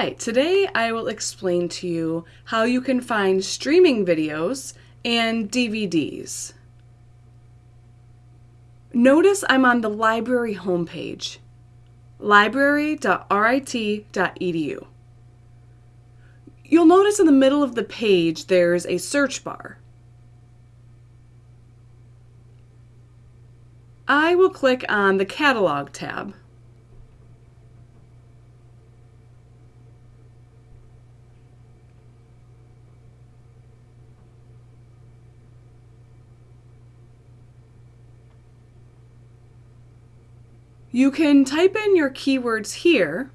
Hi, today I will explain to you how you can find streaming videos and DVDs. Notice I'm on the library homepage, library.rit.edu. You'll notice in the middle of the page there's a search bar. I will click on the Catalog tab. You can type in your keywords here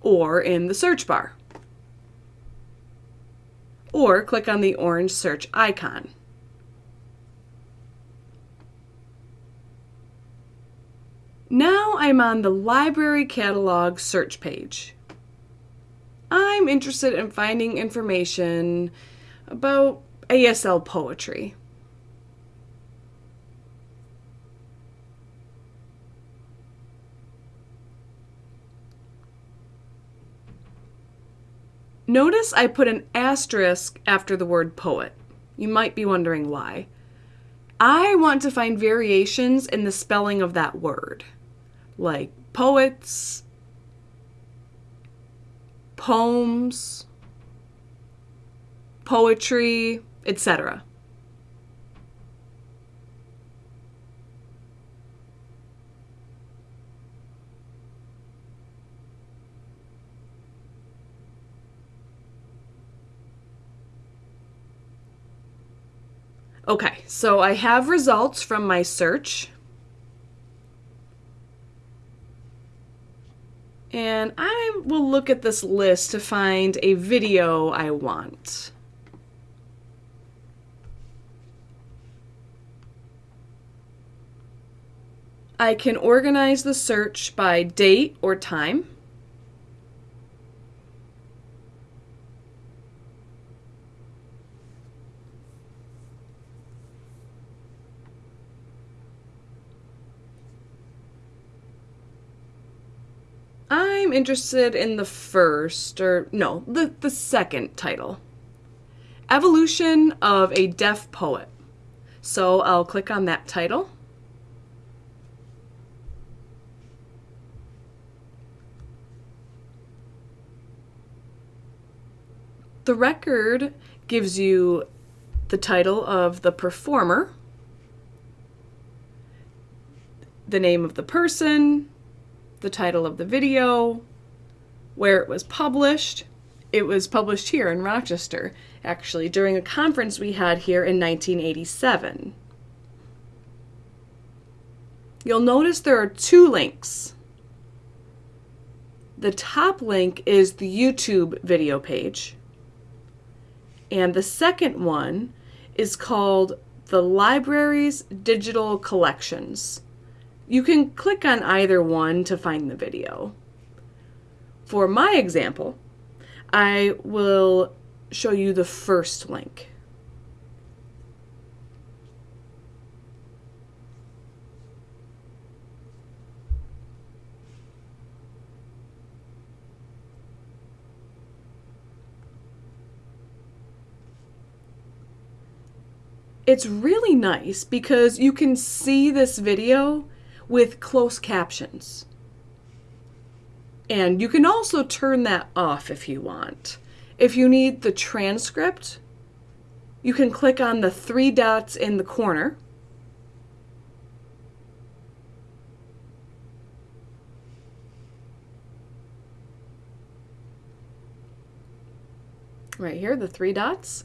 or in the search bar. Or click on the orange search icon. Now I'm on the library catalog search page. I'm interested in finding information about ASL poetry. Notice I put an asterisk after the word poet. You might be wondering why. I want to find variations in the spelling of that word, like poets, poems, poetry, etc. Okay, so I have results from my search. And I will look at this list to find a video I want. I can organize the search by date or time. I'm interested in the first, or no, the, the second title Evolution of a Deaf Poet. So I'll click on that title. The record gives you the title of the performer, the name of the person, the title of the video, where it was published. It was published here in Rochester, actually, during a conference we had here in 1987. You'll notice there are two links. The top link is the YouTube video page, and the second one is called the Library's Digital Collections. You can click on either one to find the video. For my example, I will show you the first link. It's really nice because you can see this video with closed captions. And you can also turn that off if you want. If you need the transcript, you can click on the three dots in the corner. Right here, the three dots.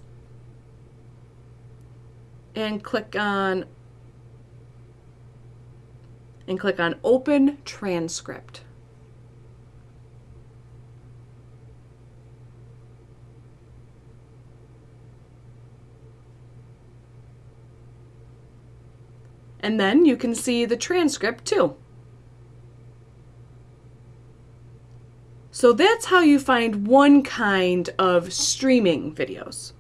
And click on and click on Open Transcript. And then you can see the transcript too. So that's how you find one kind of streaming videos.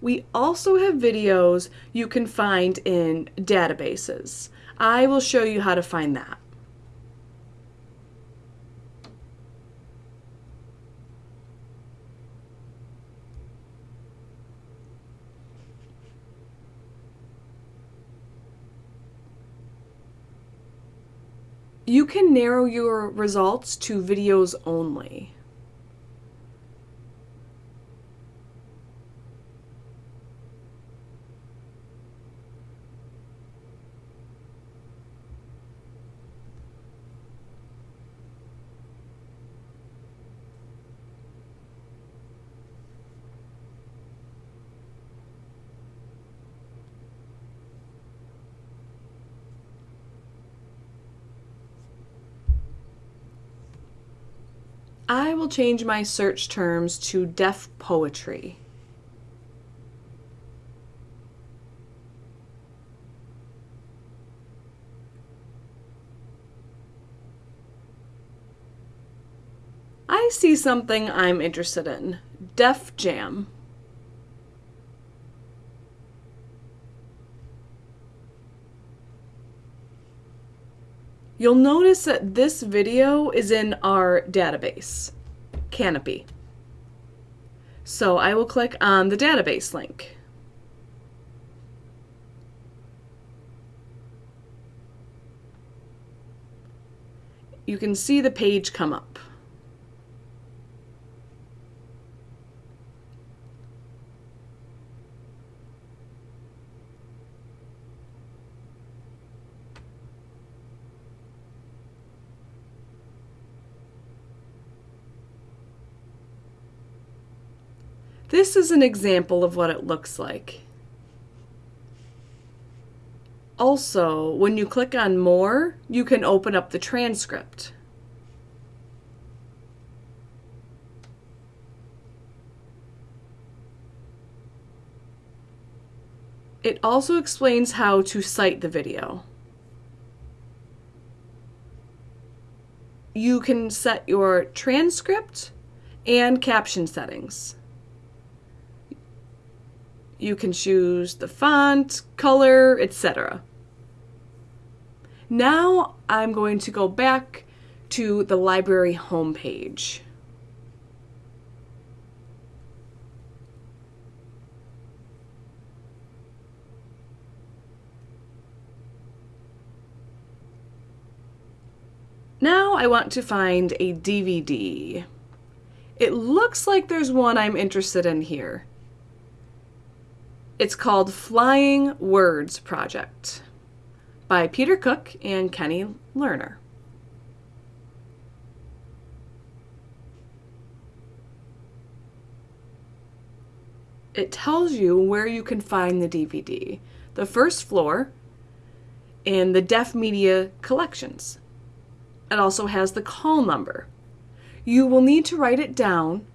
We also have videos you can find in databases. I will show you how to find that. You can narrow your results to videos only. I will change my search terms to deaf poetry. I see something I'm interested in. Def Jam. You'll notice that this video is in our database, Kanopy. So I will click on the database link. You can see the page come up. This is an example of what it looks like. Also, when you click on More, you can open up the transcript. It also explains how to cite the video. You can set your transcript and caption settings. You can choose the font, color, etc. Now I'm going to go back to the library homepage. Now I want to find a DVD. It looks like there's one I'm interested in here. It's called Flying Words Project by Peter Cook and Kenny Lerner. It tells you where you can find the DVD. The first floor in the Deaf Media Collections. It also has the call number. You will need to write it down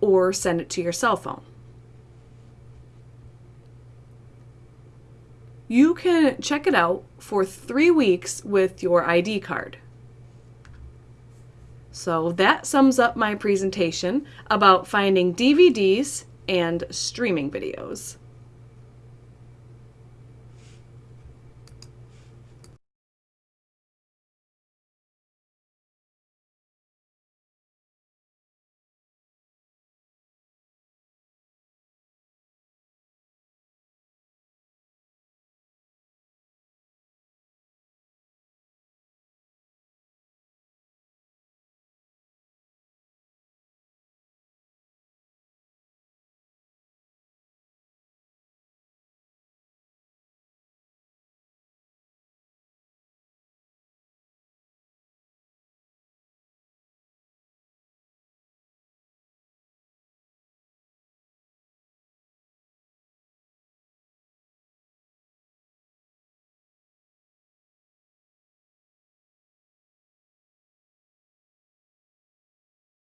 or send it to your cell phone. You can check it out for three weeks with your ID card. So that sums up my presentation about finding DVDs and streaming videos.